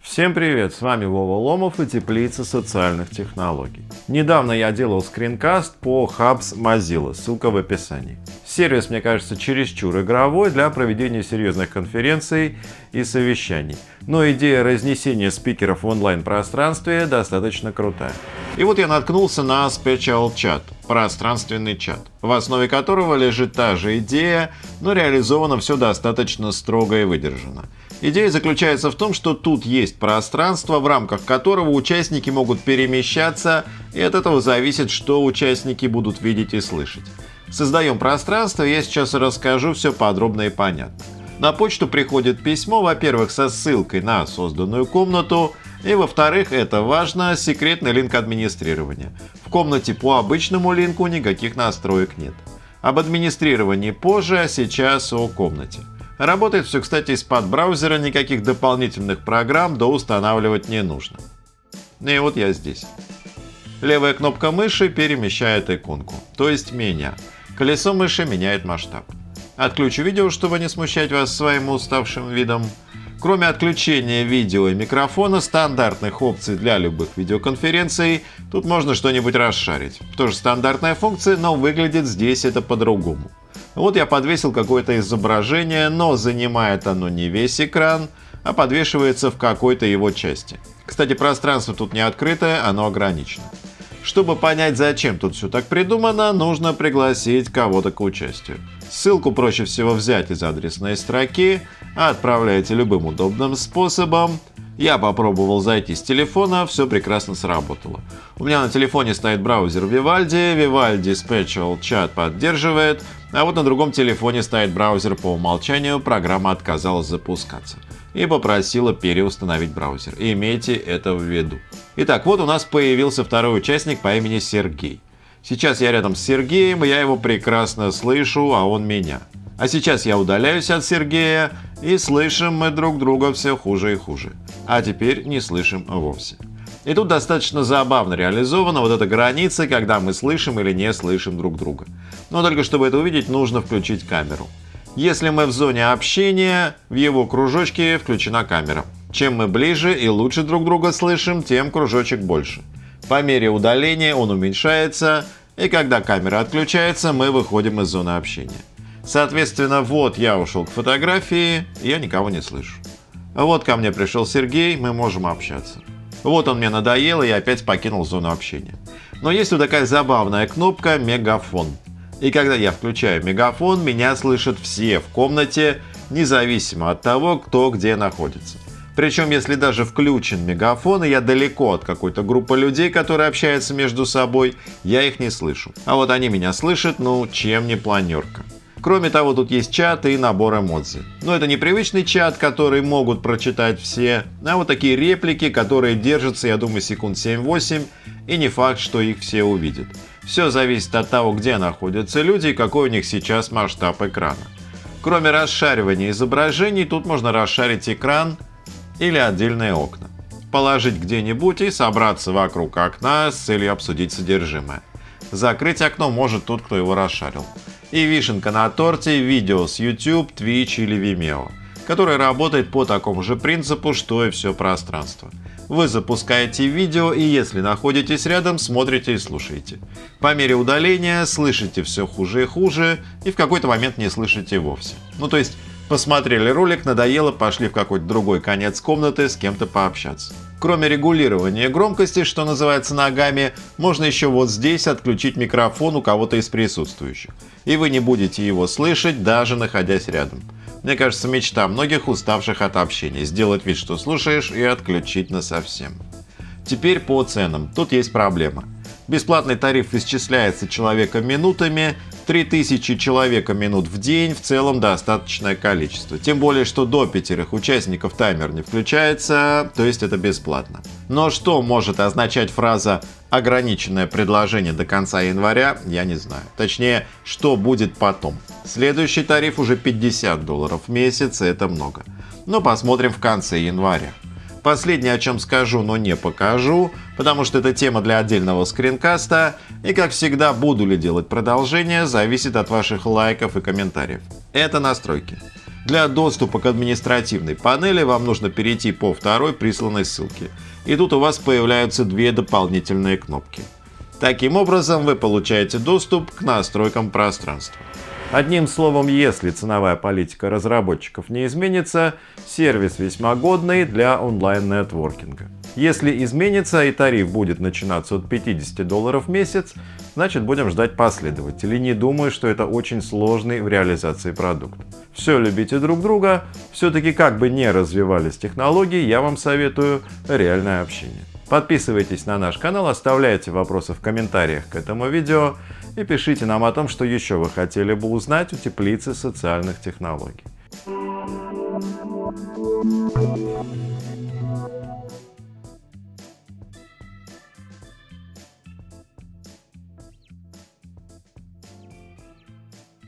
Всем привет, с вами Вова Ломов и Теплица социальных технологий. Недавно я делал скринкаст по Hubs Mozilla, ссылка в описании. Сервис, мне кажется, чересчур игровой для проведения серьезных конференций и совещаний. Но идея разнесения спикеров в онлайн-пространстве достаточно крутая. И вот я наткнулся на Special Chat, пространственный чат, в основе которого лежит та же идея, но реализовано все достаточно строго и выдержано. Идея заключается в том, что тут есть пространство, в рамках которого участники могут перемещаться, и от этого зависит, что участники будут видеть и слышать. Создаем пространство, я сейчас расскажу все подробно и понятно. На почту приходит письмо, во-первых, со ссылкой на созданную комнату, и во-вторых, это важно, секретный линк администрирования. В комнате по обычному линку никаких настроек нет. Об администрировании позже, а сейчас о комнате. Работает все, кстати, из-под браузера, никаких дополнительных программ доустанавливать не нужно. И вот я здесь. Левая кнопка мыши перемещает иконку, то есть меня. Колесо мыши меняет масштаб. Отключу видео, чтобы не смущать вас своим уставшим видом. Кроме отключения видео и микрофона, стандартных опций для любых видеоконференций, тут можно что-нибудь расшарить. Тоже стандартная функция, но выглядит здесь это по-другому. Вот я подвесил какое-то изображение, но занимает оно не весь экран, а подвешивается в какой-то его части. Кстати, пространство тут не открытое, оно ограничено. Чтобы понять, зачем тут все так придумано, нужно пригласить кого-то к участию. Ссылку проще всего взять из адресной строки, отправляете любым удобным способом. Я попробовал зайти с телефона, все прекрасно сработало. У меня на телефоне стоит браузер Vivaldi, Vivaldi Special Chat поддерживает, а вот на другом телефоне стоит браузер по умолчанию, программа отказалась запускаться и попросила переустановить браузер. Имейте это в виду. Итак, вот у нас появился второй участник по имени Сергей. Сейчас я рядом с Сергеем, я его прекрасно слышу, а он меня. А сейчас я удаляюсь от Сергея, и слышим мы друг друга все хуже и хуже. А теперь не слышим вовсе. И тут достаточно забавно реализована вот эта граница, когда мы слышим или не слышим друг друга. Но только чтобы это увидеть, нужно включить камеру. Если мы в зоне общения, в его кружочке включена камера. Чем мы ближе и лучше друг друга слышим, тем кружочек больше. По мере удаления он уменьшается, и когда камера отключается, мы выходим из зоны общения. Соответственно, вот я ушел к фотографии, я никого не слышу. Вот ко мне пришел Сергей, мы можем общаться. Вот он мне надоел, и я опять покинул зону общения. Но есть вот такая забавная кнопка «Мегафон». И когда я включаю мегафон, меня слышат все в комнате, независимо от того, кто где находится. Причем, если даже включен мегафон, и я далеко от какой-то группы людей, которые общаются между собой, я их не слышу. А вот они меня слышат, ну, чем не планерка. Кроме того, тут есть чат и набор эмодзи. Но это не привычный чат, который могут прочитать все, а вот такие реплики, которые держатся, я думаю, секунд 7-8, и не факт, что их все увидят. Все зависит от того, где находятся люди и какой у них сейчас масштаб экрана. Кроме расшаривания изображений, тут можно расшарить экран или отдельные окна. Положить где-нибудь и собраться вокруг окна с целью обсудить содержимое. Закрыть окно может тот, кто его расшарил. И вишенка на торте – видео с YouTube, Twitch или Vimeo, который работает по такому же принципу, что и все пространство. Вы запускаете видео и если находитесь рядом, смотрите и слушаете. По мере удаления слышите все хуже и хуже и в какой-то момент не слышите вовсе. Ну то есть Посмотрели ролик, надоело, пошли в какой-то другой конец комнаты с кем-то пообщаться. Кроме регулирования громкости, что называется ногами, можно еще вот здесь отключить микрофон у кого-то из присутствующих. И вы не будете его слышать, даже находясь рядом. Мне кажется, мечта многих уставших от общения – сделать вид, что слушаешь, и отключить насовсем. Теперь по ценам. Тут есть проблема. Бесплатный тариф исчисляется человека минутами, 3000 человека минут в день в целом достаточное количество. Тем более, что до пятерых участников таймер не включается, то есть это бесплатно. Но что может означать фраза «ограниченное предложение до конца января» я не знаю. Точнее, что будет потом. Следующий тариф уже 50 долларов в месяц, это много. Но посмотрим в конце января. Последнее, о чем скажу, но не покажу, потому что это тема для отдельного скринкаста, и как всегда, буду ли делать продолжение, зависит от ваших лайков и комментариев. Это настройки. Для доступа к административной панели вам нужно перейти по второй присланной ссылке. И тут у вас появляются две дополнительные кнопки. Таким образом вы получаете доступ к настройкам пространства. Одним словом, если ценовая политика разработчиков не изменится, сервис весьма годный для онлайн-нетворкинга. Если изменится и тариф будет начинаться от 50 долларов в месяц, значит будем ждать последователей. Не думаю, что это очень сложный в реализации продукт. Все любите друг друга, все-таки как бы не развивались технологии, я вам советую реальное общение. Подписывайтесь на наш канал, оставляйте вопросы в комментариях к этому видео и пишите нам о том, что еще вы хотели бы узнать у теплицы социальных технологий.